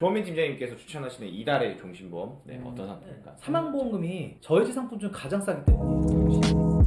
조민 팀장님께서 추천하시는 이달의 종신보험. 네, 음, 어떤 상품일까? 사망보험금이 저해지 상품 중 가장 싸기 때문이에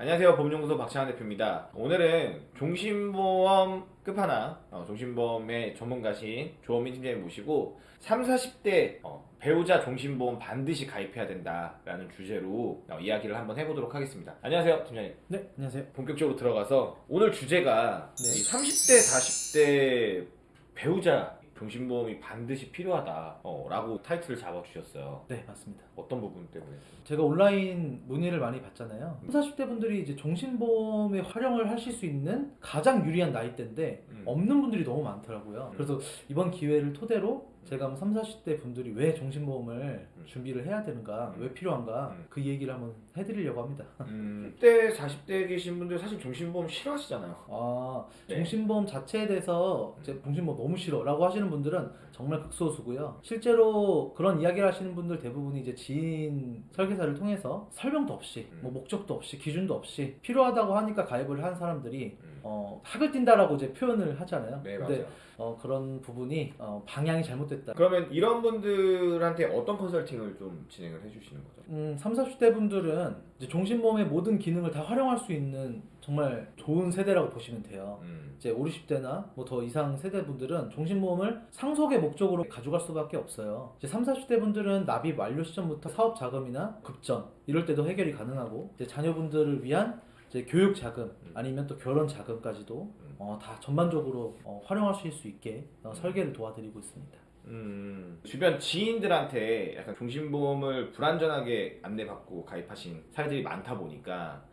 안녕하세요 법연구소 박찬환 대표입니다 오늘은 종신보험 끝판왕 어, 종신보험의 전문가신 조민 팀장님 모시고 3, 40대 어, 배우자 종신보험 반드시 가입해야 된다라는 주제로 어, 이야기를 한번 해보도록 하겠습니다 안녕하세요 팀장님 네, 안녕하세요. 본격적으로 들어가서 오늘 주제가 네. 이 30대 40대 배우자 종신보험이 반드시 필요하다 어, 라고 타이틀을 잡아주셨어요 네, 맞습니다. 어떤 부분 때문에? 제가 온라인 문의를 많이 받잖아요. 30, 40대 분들이 이제 종신보험에 활용을 하실 수 있는 가장 유리한 나이대인데 음. 없는 분들이 너무 많더라고요. 음. 그래서 이번 기회를 토대로 제가 한번 30, 40대 분들이 왜 종신보험을 음. 준비를 해야 되는가, 음. 왜 필요한가 음. 그 얘기를 한번 해드리려고 합니다. 음, 10대 40대에 계신 분들 사실 종신보험 싫어하시잖아요 아, 네. 종신보험 자체에 대해서 이제 종신보험 너무 싫어라고 하시는 분들은 정말 극소수고요. 실제로 그런 이야기를 하시는 분들 대부분이 이제 지인 설계사를 통해서 설명도 없이, 음. 뭐 목적도 없이, 기준도 없이 필요하다고 하니까 가입을 한 사람들이 음. 어, 학을 뛴다라고 이제 표현을 하잖아요. 네 맞아요 어, 그런 부분이 어, 방향이 잘못됐다. 그러면 이런 분들한테 어떤 컨설팅을 좀 진행을 해주시는 거죠? 음, 30, 40대 분들은 이제 종신보험의 모든 기능을 다 활용할 수 있는 정말 좋은 세대라고 보시면 돼요. 음. 이제 5, 60대나 뭐 더 이상 세대 분들은 종신보험을 상속의 목적으로 가져갈 수밖에 없어요. 이제 3, 40대 분들은 납입 완료 시점부터 사업 자금이나 급전 이럴 때도 해결이 가능하고 이제 자녀분들을 위한 이제 교육 자금 음. 아니면 또 결혼 자금까지도 어, 다 전반적으로 어, 활용하실 수 있게 어, 설계를 도와드리고 있습니다. 음, 주변 지인들한테 약간 종신보험을 불안전하게 안내받고 가입하신 사례들이 많다 보니까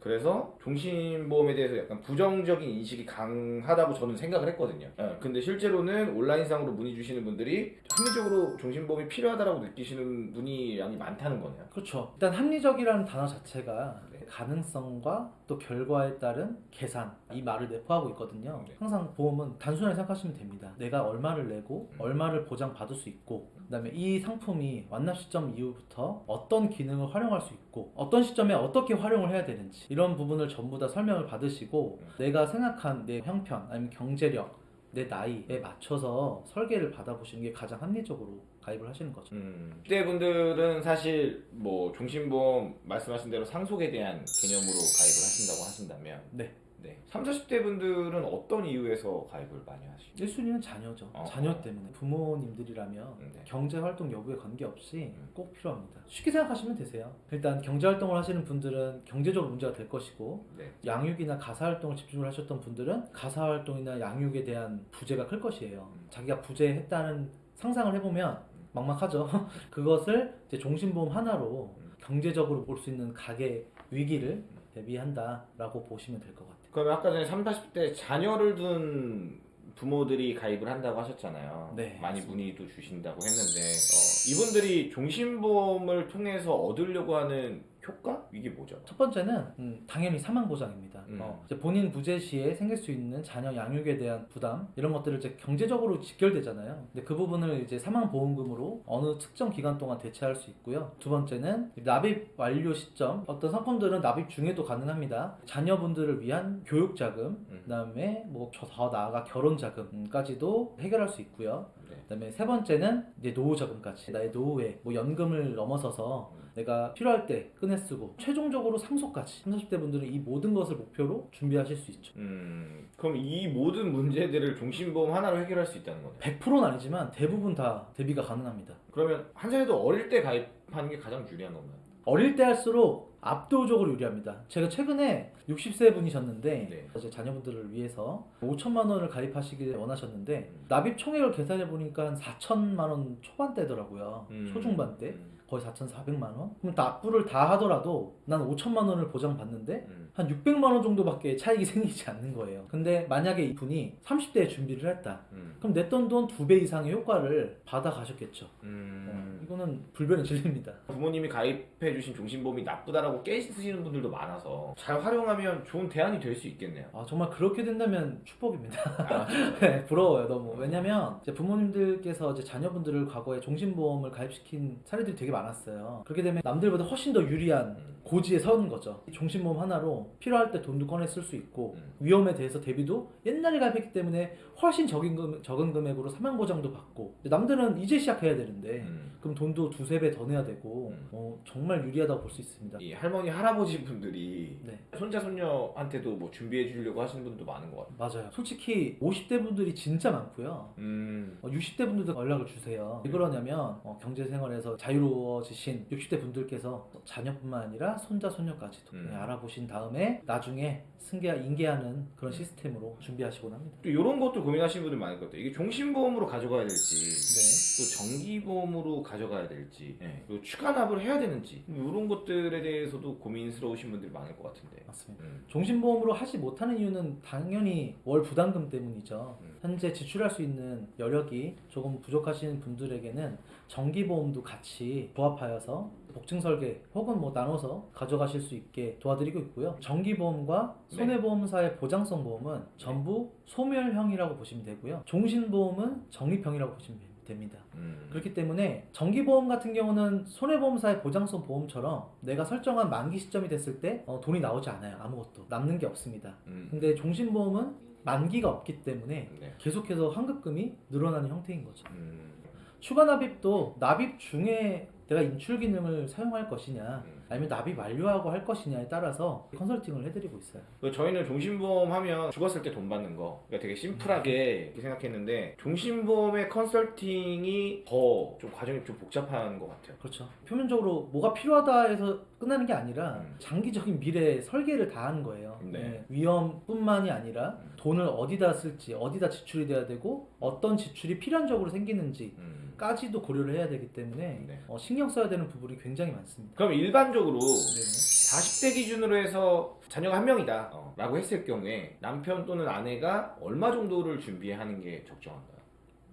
그래서 종신보험에 대해서 약간 부정적인 인식이 강하다고 저는 생각을 했거든요. 예, 근데 실제로는 온라인상으로 문의 주시는 분들이 합리적으로 종신보험이 필요하다고 느끼시는 분이 많다는 거네요. 그렇죠. 일단 합리적이라는 단어 자체가 네. 가능성과 또 결과에 따른 계산 이 말을 내포하고 있거든요. 네. 항상 보험은 단순하게 생각하시면 됩니다. 내가 얼마를 내고 음. 얼마를 보장 받을 수 있고 그 다음에 이 상품이 완납 시점 이후부터 어떤 기능을 활용할 수 있고 어떤 시점에 어떻게 활용을 해야 되는지 이런 부분을 전부 다 설명을 받으시고 음. 내가 생각한 내 형편 아니면 경제력 내 나이에 맞춰서 설계를 받아보시는 게 가장 합리적으로 가입을 하시는 거죠. 음, 그때 분들은 사실 뭐 종신보험 말씀하신 대로 상속에 대한 개념으로 가입을 하신다고 하신다면 네. 네. 30, 40대 분들은 어떤 이유에서 가입을 많이 하시죠? 1순위는 자녀죠. 어. 자녀 때문에. 부모님들이라면 음, 네. 경제활동 여부에 관계없이 음. 꼭 필요합니다. 쉽게 생각하시면 되세요. 일단 경제활동을 하시는 분들은 경제적으로 문제가 될 것이고 네. 양육이나 가사활동을 집중을 하셨던 분들은 가사활동이나 양육에 대한 부재가 클 것이에요. 음. 자기가 부재했다는 상상을 해보면 막막하죠. 그것을 이제 종신보험 하나로 음. 경제적으로 볼 수 있는 가계 위기를 대비한다라고 보시면 될 것 같아요. 그러면 아까 전에 30, 40대 자녀를 둔 부모들이 가입을 한다고 하셨잖아요. 네, 많이 맞습니다. 문의도 주신다고 했는데 어, 이분들이 종신보험을 통해서 얻으려고 하는 효과? 이게 뭐죠? 첫 번째는 음, 당연히 사망 보장입니다. 음. 어, 본인 부재 시에 생길 수 있는 자녀 양육에 대한 부담 이런 것들을 이제 경제적으로 직결되잖아요. 근데 그 부분을 이제 사망 보험금으로 어느 특정 기간 동안 대체할 수 있고요. 두 번째는 납입 완료 시점 어떤 상품들은 납입 중에도 가능합니다. 자녀분들을 위한 교육 자금 음. 그다음에 뭐 더 나아가 결혼 자금까지도 해결할 수 있고요. 네. 그다음에 세 번째는 이제 노후 자금까지 나의 노후에 뭐 연금을 넘어서서 내가 필요할 때 꺼내 쓰고 최종적으로 상속까지 30, 40대 분들은 이 모든 것을 목표로 준비하실 수 있죠. 음, 그럼 이 모든 문제들을 종신보험 하나로 해결할 수 있다는 거네요. 100%는 아니지만 대부분 다 대비가 가능합니다. 그러면 한 살도 어릴 때 가입하는 게 가장 유리한 건가요? 어릴 때 할수록 압도적으로 유리합니다. 제가 최근에 60세 분이셨는데 네. 자녀분들을 위해서 5천만 원을 가입하시길 원하셨는데 음. 납입 총액을 계산해 보니까 한 4천만 원 초반대더라고요. 음. 초중반대. 음. 거의 4,400만 원? 그럼 납부를 다 하더라도 난 5천만 원을 보장받는데 음. 한 600만 원 정도밖에 차익이 생기지 않는 거예요. 근데 만약에 이분이 30대에 준비를 했다. 음. 그럼 냈던 돈 두 배 이상의 효과를 받아 가셨겠죠. 음. 어, 이거는 불변의 진리입니다. 부모님이 가입해 주신 종신보험이 나쁘다라고 깨쓰시는 분들도 많아서 잘 활용하면 좋은 대안이 될 수 있겠네요. 아, 정말 그렇게 된다면 축복입니다. 아, 네, 부러워요, 너무. 왜냐면 이제 부모님들께서 이제 자녀분들을 과거에 종신보험을 가입시킨 사례들이 되게 많 았어요. 그렇게 되면 남들보다 훨씬 더 유리한 음. 고지에 서는 거죠. 종신보험 하나로 필요할 때 돈도 꺼내 쓸 수 있고 음. 위험에 대해서 대비도 옛날에 가입했기 때문에 훨씬 적은, 금, 적은 금액으로 사망 보장도 받고 남들은 이제 시작해야 되는데 음. 그럼 돈도 두세 배 더 내야 되고 음. 어, 정말 유리하다고 볼 수 있습니다. 이 할머니 할아버지 분들이 네. 손자 손녀한테도 뭐 준비해 주려고 하시는 분도 많은 것 같아요. 맞아요. 솔직히 50대 분들이 진짜 많고요. 음. 어, 60대 분들도 연락을 주세요. 왜 그러냐면 어, 경제 생활에서 자유로워 지신 60대 분들께서 자녀뿐만 아니라 손자 손녀까지도 음. 네, 알아보신 다음에 나중에 승계 인계하는 그런 시스템으로 준비하시곤 합니다. 또 이런 것도 고민하시는 분들 많을 것 같아요. 이게 종신보험으로 가져가야 될지, 네. 또 정기보험으로 가져가야 될지, 예, 그리고 추가 납을 해야 되는지 이런 것들에 대해서도 고민스러우신 분들이 많을 것 같은데. 맞습니다. 음. 종신보험으로 하지 못하는 이유는 당연히 월 부담금 때문이죠. 음. 현재 지출할 수 있는 여력이 조금 부족하신 분들에게는 정기보험도 같이 부합하여서 복층 설계 혹은 뭐 나눠서 가져가실 수 있게 도와드리고 있고요. 정기보험과 네. 손해보험사의 보장성 보험은 전부 소멸형이라고 보시면 되고요. 종신보험은 적립형이라고 보시면 됩니다. 음. 그렇기 때문에 정기보험 같은 경우는 손해보험사의 보장성 보험처럼 내가 설정한 만기 시점이 됐을 때 어, 돈이 나오지 않아요. 아무것도 남는 게 없습니다. 음. 근데 종신보험은 만기가 없기 때문에 네. 계속해서 환급금이 늘어나는 형태인 거죠. 음. 추가 납입도 납입 중에 내가 인출 기능을 사용할 것이냐 음. 아니면 납입 완료하고 할 것이냐에 따라서 컨설팅을 해드리고 있어요. 그 저희는 종신보험 하면 죽었을 때 돈 받는 거 그러니까 되게 심플하게 생각했는데 종신보험의 컨설팅이 더 좀 과정이 좀 복잡한 것 같아요. 그렇죠. 표면적으로 뭐가 필요하다 해서 끝나는 게 아니라 음. 장기적인 미래 설계를 다 하는 거예요. 네. 위험뿐만이 아니라 음. 돈을 어디다 쓸지, 어디다 지출이 돼야 되고 어떤 지출이 필연적으로 생기는지 음. 까지도 고려를 해야 되기 때문에 네. 어, 신경 써야 되는 부분이 굉장히 많습니다. 그럼 일반적으로 네. 40대 기준으로 해서 자녀가 한 명이다 어, 라고 했을 경우에 남편 또는 아내가 얼마 정도를 준비하는 게 적정한가요?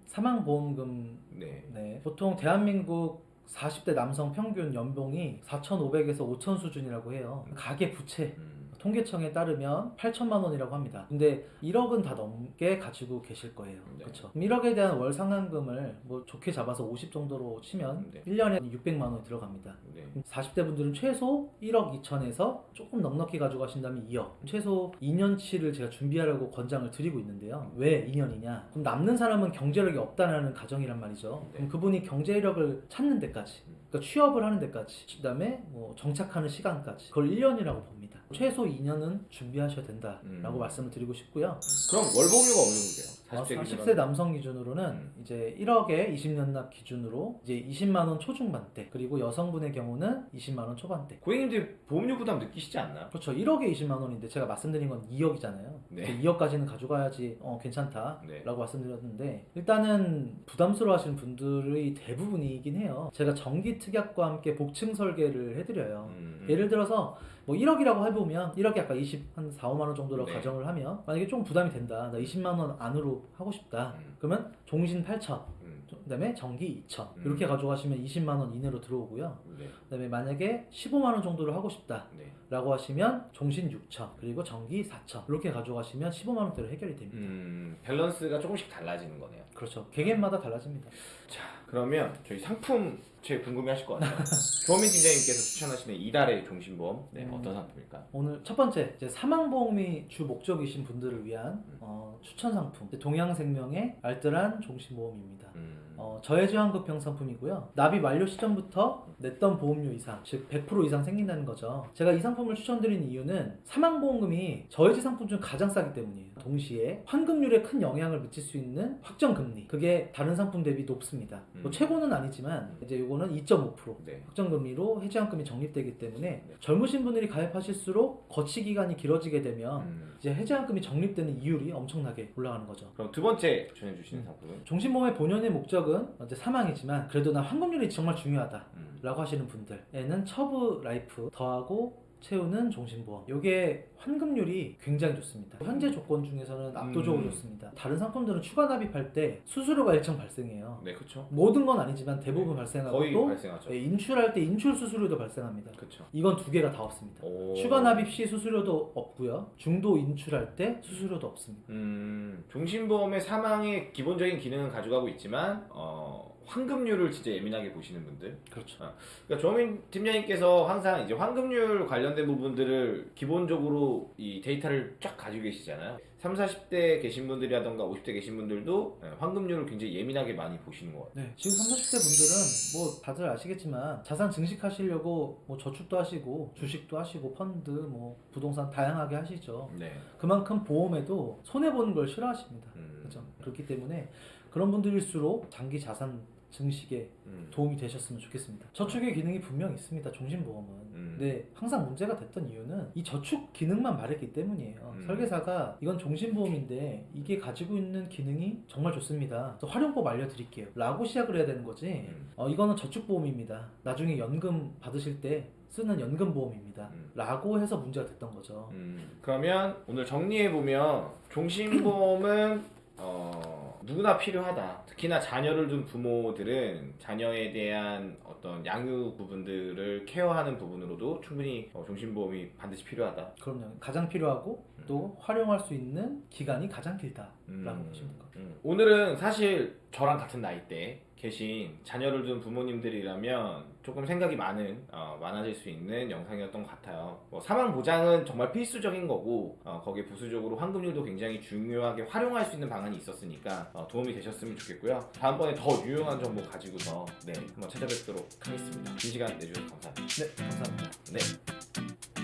사망보험금 네. 네. 보통 대한민국 40대 남성 평균 연봉이 4,500에서 5,000 수준이라고 해요. 가계 부채 음. 통계청에 따르면 8천만 원이라고 합니다. 근데 1억은 다 넘게 가지고 계실 거예요. 네. 그렇죠. 1억에 대한 월 상환금을 뭐 좋게 잡아서 50 정도로 치면 네. 1년에 600만 원이 들어갑니다. 네. 40대 분들은 최소 1억 2천에서 조금 넉넉히 가져가신다면 2억. 최소 2년치를 제가 준비하라고 권장을 드리고 있는데요. 왜 2년이냐? 그럼 남는 사람은 경제력이 없다는 가정이란 말이죠. 네. 그럼 그분이 경제력을 찾는 데까지, 그러니까 취업을 하는 데까지, 그다음에 뭐 정착하는 시간까지 그걸 1년이라고 봅니다. 최소 2년은 준비하셔야 된다라고 음. 말씀을 드리고 싶고요. 그럼 월보험료가 어느 정도 돼요? 어, 40대 40세 기준으로 남성 기준으로는 음. 이제 1억에 20년 납 기준으로 이제 20만 원 초중반대 그리고 여성분의 경우는 20만 원 초반대 고객님들 보험료 부담 느끼시지 않나요? 그렇죠 1억에 20만 원인데 제가 말씀드린 건 2억이잖아요 네. 2억까지는 가져가야지 어, 괜찮다라고 네. 말씀드렸는데 일단은 부담스러워 하시는 분들의 대부분이긴 해요 제가 정기 특약과 함께 복층 설계를 해드려요 음. 예를 들어서 뭐 1억이라고 해보면 1억이 아까 20, 한 4, 5만 원 정도로 네. 가정을 하면 만약에 좀 부담이 된다 나 20만 원 안으로 하고 싶다 음. 그러면 종신 8천 음. 그 다음에 전기 2천 음. 이렇게 가져가시면 20만 원 이내로 들어오고요 네. 그 다음에 만약에 15만 원 정도를 하고 싶다 네. 라고 하시면 종신 6천 그리고 전기 4천 이렇게 가져가시면 15만 원대로 해결이 됩니다 음, 밸런스가 조금씩 달라지는 거네요. 그렇죠 개개인마다 달라집니다 자, 그러면 저희 상품 제일 궁금해 하실 것 같아요. 조민 팀장님께서 추천하시는 이달의 종신보험, 네, 음. 어떤 상품일까? 오늘 첫 번째 이제 사망보험이 주 목적이신 분들을 위한 음. 어, 추천 상품 동양생명의 알뜰한 종신보험입니다 음, 어, 저해저항급형 상품이고요. 납입 완료 시점부터 냈던 보험료 이상, 즉 100% 이상 생긴다는 거죠. 제가 이 상품을 추천드린 이유는 사망보험금이 저해지 상품 중 가장 싸기 때문이에요. 동시에 환급률에 큰 영향을 미칠 수 있는 확정금리, 그게 다른 상품 대비 높습니다. 뭐 음. 최고는 아니지만 이제 요거는 2.5% 네. 확정금리로 해지환금이 적립되기 때문에 네. 젊으신 분들이 가입하실수록 거치 기간이 길어지게 되면 음. 이제 해지환금이 적립되는 이율이 엄청나게 올라가는 거죠. 그럼 두 번째 추천해 주시는 음. 상품은? 종신보험의 본연의 목적 은 이제 사망이지만 그래도 난 환급률이 정말 중요하다 음. 라고 하시는 분들에는 처브 라이프 더하고 채우는 종신보험 이게 환급률이 굉장히 좋습니다 현재 조건 중에서는 압도적으로 음. 좋습니다 다른 상품들은 추가 납입할 때 수수료가 일정 발생해요 네, 그쵸. 모든 건 아니지만 대부분 네, 발생하고 거의 또 발생하죠. 예, 인출할 때 인출 수수료도 발생합니다 그쵸. 이건 두 개가 다 없습니다 오. 추가 납입 시 수수료도 없고요 중도 인출할 때 수수료도 없습니다 음, 종신보험의 사망의 기본적인 기능은 가져가고 있지만, 어, 환급률을 진짜 예민하게 보시는 분들. 그렇죠. 그러니까 조민 팀장님께서 항상 이제 환급률 관련된 부분들을 기본적으로 이 데이터를 쫙 가지고 계시잖아요. 3, 40대 계신 분들이라던가 50대 계신 분들도 예, 환급률을 굉장히 예민하게 많이 보시는 것 같아요. 네, 지금 30, 40대 분들은 뭐 다들 아시겠지만 자산 증식하시려고 뭐 저축도 하시고 주식도 하시고 펀드 뭐 부동산 다양하게 하시죠. 네. 그만큼 보험에도 손해 보는 걸 싫어하십니다. 음. 그렇죠. 그렇기 때문에 그런 분들일수록 장기 자산 증식에 음. 도움이 되셨으면 좋겠습니다. 저축의 기능이 분명 있습니다. 종신보험은. 음. 근데 항상 문제가 됐던 이유는 이 저축 기능만 말했기 때문이에요. 음. 설계사가 이건 종신보험인데 이게 가지고 있는 기능이 정말 좋습니다. 활용법 알려드릴게요. 라고 시작을 해야 되는 거지. 음. 어, 이거는 저축보험입니다. 나중에 연금 받으실 때 쓰는 연금보험입니다. 음. 라고 해서 문제가 됐던 거죠. 음, 그러면 오늘 정리해 보면 종신보험은 어, 누구나 필요하다. 특히나 자녀를 둔 부모들은 자녀에 대한 어떤 양육 부분들을 케어하는 부분으로도 충분히 어, 종신보험이 반드시 필요하다. 그럼요. 가장 필요하고 또 활용할 수 있는 기간이 가장 길다라고 음, 보시면 됩니다. 음. 오늘은 사실 저랑 같은 나이대 계신 자녀를 둔 부모님들이라면 조금 생각이 많은 어, 많아질 수 있는 영상이었던 것 같아요. 뭐 사망 보장은 정말 필수적인 거고 어, 거기에 부수적으로 환급률도 굉장히 중요하게 활용할 수 있는 방안이 있었으니까 어, 도움이 되셨으면 좋겠고요. 다음번에 더 유용한 정보 가지고서 네 한번 찾아뵙도록 하겠습니다. 긴 시간 내주셔서 감사합니다. 네, 감사합니다. 네.